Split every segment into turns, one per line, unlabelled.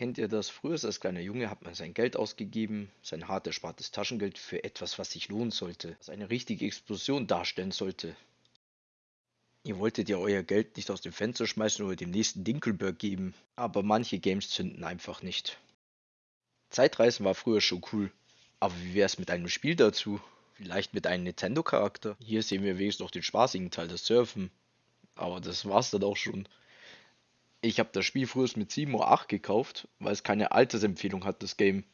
Kennt ihr das? Früher als kleiner Junge hat man sein Geld ausgegeben, sein hart erspartes Taschengeld für etwas, was sich lohnen sollte, was eine richtige Explosion darstellen sollte. Ihr wolltet ja euer Geld nicht aus dem Fenster schmeißen oder dem nächsten Dinkelberg geben, aber manche Games zünden einfach nicht. Zeitreisen war früher schon cool, aber wie wär's mit einem Spiel dazu? Vielleicht mit einem Nintendo-Charakter? Hier sehen wir wenigstens noch den spaßigen Teil, das Surfen. Aber das war's dann auch schon. Ich habe das Spiel früher mit 7 Uhr 8 gekauft, weil es keine Altersempfehlung hat, das Game.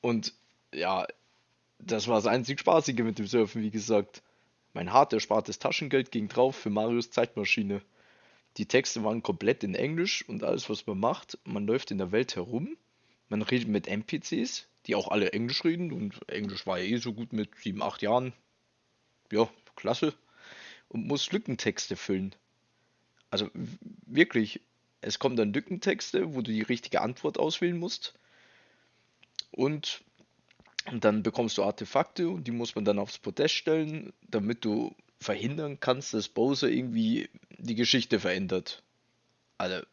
Und ja, das war das einzig Spaßige mit dem Surfen, wie gesagt. Mein hart erspartes Taschengeld ging drauf für Marios Zeitmaschine. Die Texte waren komplett in Englisch und alles, was man macht, man läuft in der Welt herum, man redet mit NPCs, die auch alle Englisch reden und Englisch war ja eh so gut mit 7, 8 Jahren. Ja, klasse. Und muss Lückentexte füllen. Also wirklich, es kommen dann Lückentexte, wo du die richtige Antwort auswählen musst. Und dann bekommst du Artefakte und die muss man dann aufs Podest stellen, damit du verhindern kannst, dass Bowser irgendwie die Geschichte verändert. Also,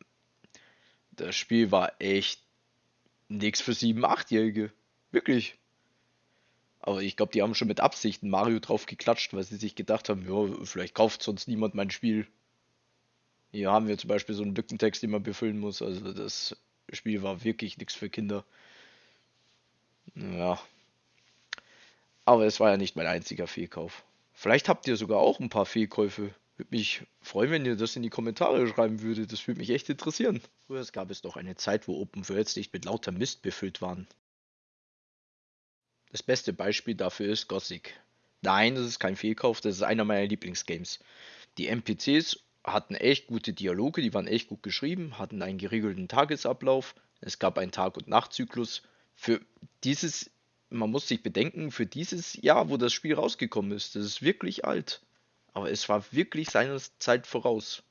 das Spiel war echt nichts für 7-, 8-Jährige. Wirklich. Aber ich glaube, die haben schon mit Absichten Mario drauf geklatscht, weil sie sich gedacht haben, ja, vielleicht kauft sonst niemand mein Spiel. Hier haben wir zum Beispiel so einen Lückentext, den man befüllen muss. Also das Spiel war wirklich nichts für Kinder. Ja. Aber es war ja nicht mein einziger Fehlkauf. Vielleicht habt ihr sogar auch ein paar Fehlkäufe. Würde mich freuen, wenn ihr das in die Kommentare schreiben würdet. Das würde mich echt interessieren. Früher gab es doch eine Zeit, wo Open Worlds nicht mit lauter Mist befüllt waren. Das beste Beispiel dafür ist Gothic. Nein, das ist kein Fehlkauf, das ist einer meiner Lieblingsgames. Die NPCs hatten echt gute Dialoge, die waren echt gut geschrieben, hatten einen geregelten Tagesablauf, es gab einen Tag- und Nachtzyklus. Für dieses, man muss sich bedenken, für dieses Jahr, wo das Spiel rausgekommen ist, das ist wirklich alt. Aber es war wirklich seiner Zeit voraus.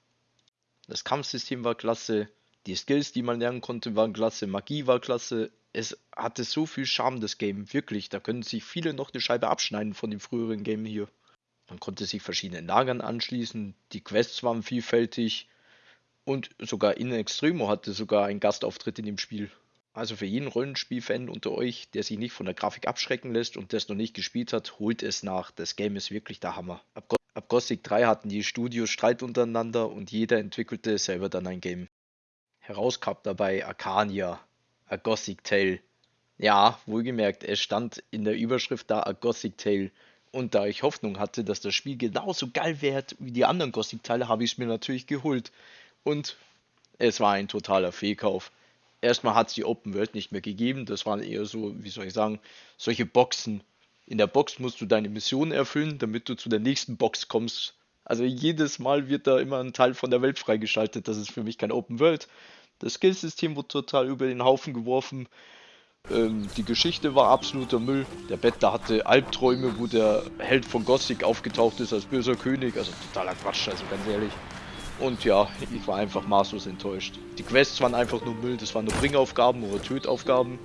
Das Kampfsystem war klasse, die Skills, die man lernen konnte, waren klasse, Magie war klasse. Es hatte so viel Charme, das Game, wirklich. Da können sich viele noch eine Scheibe abschneiden von dem früheren Game hier. Man konnte sich verschiedenen Lagern anschließen, die Quests waren vielfältig und sogar In Extremo hatte sogar einen Gastauftritt in dem Spiel. Also für jeden Rollenspiel-Fan unter euch, der sich nicht von der Grafik abschrecken lässt und das noch nicht gespielt hat, holt es nach. Das Game ist wirklich der Hammer. Ab, Go ab Gothic 3 hatten die Studios Streit untereinander und jeder entwickelte selber dann ein Game. Heraus kam dabei Arcania, A Gothic Tale. Ja, wohlgemerkt, es stand in der Überschrift da A Gothic Tale. Und da ich Hoffnung hatte, dass das Spiel genauso geil wird wie die anderen Gothic-Teile, habe ich es mir natürlich geholt. Und es war ein totaler Fehlkauf. Erstmal hat es die Open World nicht mehr gegeben. Das waren eher so, wie soll ich sagen, solche Boxen. In der Box musst du deine Mission erfüllen, damit du zu der nächsten Box kommst. Also jedes Mal wird da immer ein Teil von der Welt freigeschaltet. Das ist für mich kein Open World. Das Skillsystem wurde total über den Haufen geworfen. Ähm, die Geschichte war absoluter Müll. Der Bettler hatte Albträume, wo der Held von Gothic aufgetaucht ist als böser König. Also totaler Quatsch, also ganz ehrlich. Und ja, ich war einfach maßlos enttäuscht. Die Quests waren einfach nur Müll, das waren nur Bringaufgaben oder Tötaufgaben.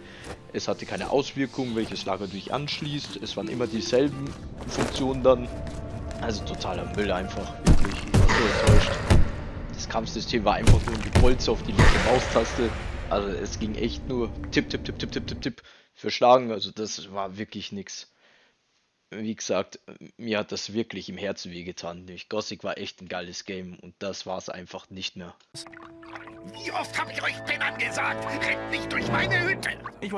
Es hatte keine Auswirkungen, welches Lager du dich anschließt. Es waren immer dieselben Funktionen dann. Also totaler Müll einfach, wirklich. Ich war so enttäuscht. Das Kampfsystem war einfach nur ein Gepolster auf die linke Maustaste. Also es ging echt nur Tipp, Tipp, Tipp, Tipp, Tipp, Tipp, Tipp für Schlagen. Also das war wirklich nix. Wie gesagt, mir hat das wirklich im Herzen wehgetan. Gothic war echt ein geiles Game und das war es einfach nicht mehr.
Wie oft habe ich euch denn angesagt? Rennt nicht durch meine Hütte! Ich